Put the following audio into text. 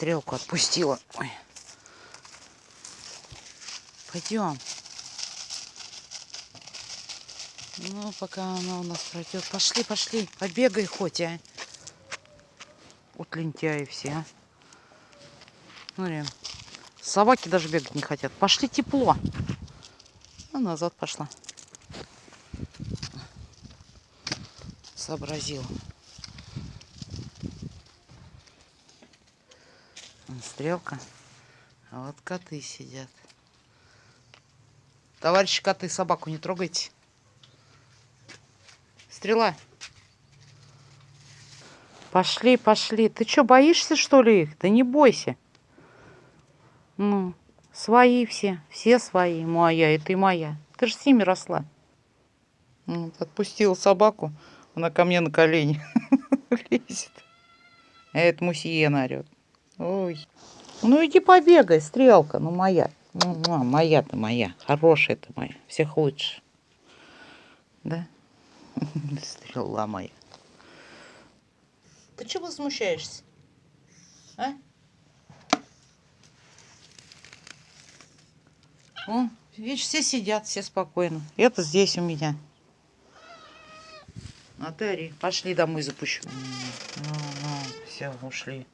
стрелку отпустила. Ой. Пойдем. Ну, пока она у нас пройдет. Пошли, пошли. Побегай хоть, а. Вот лентяи все, а. Смотри. Собаки даже бегать не хотят. Пошли тепло. А назад пошла. Сообразила. Стрелка. А вот коты сидят. Товарищи коты, собаку не трогайте. Стрела. Пошли, пошли. Ты что, боишься, что ли, их? Да не бойся. Ну, свои все. Все свои. Моя, и ты моя. Ты же с ними росла. Вот, отпустила собаку. Она ко мне на колени лезет. А это Мусиена орет. Ой. Ну иди побегай, стрелка. Ну моя. Муа, моя ты моя. Хорошая ты моя. Всех лучше. Да? Стрела моя. Ты чего возмущаешься? А? О, видишь, все сидят, все спокойно. Это здесь у меня. А ты ори. Пошли домой запущу. Ну, ну, все, ушли.